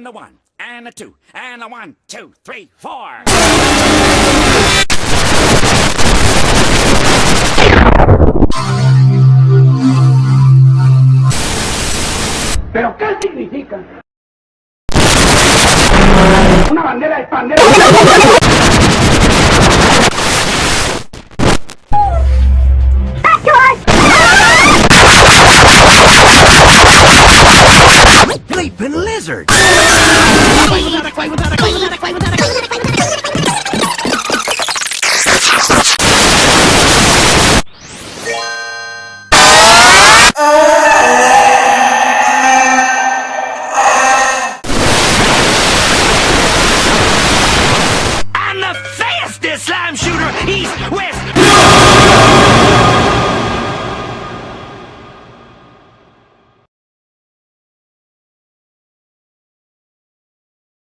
and a one, and a two, and a one, two, three, four. ¿Pero qué significa? Una bandera wizard! I'm the fastest slime shooter east, west,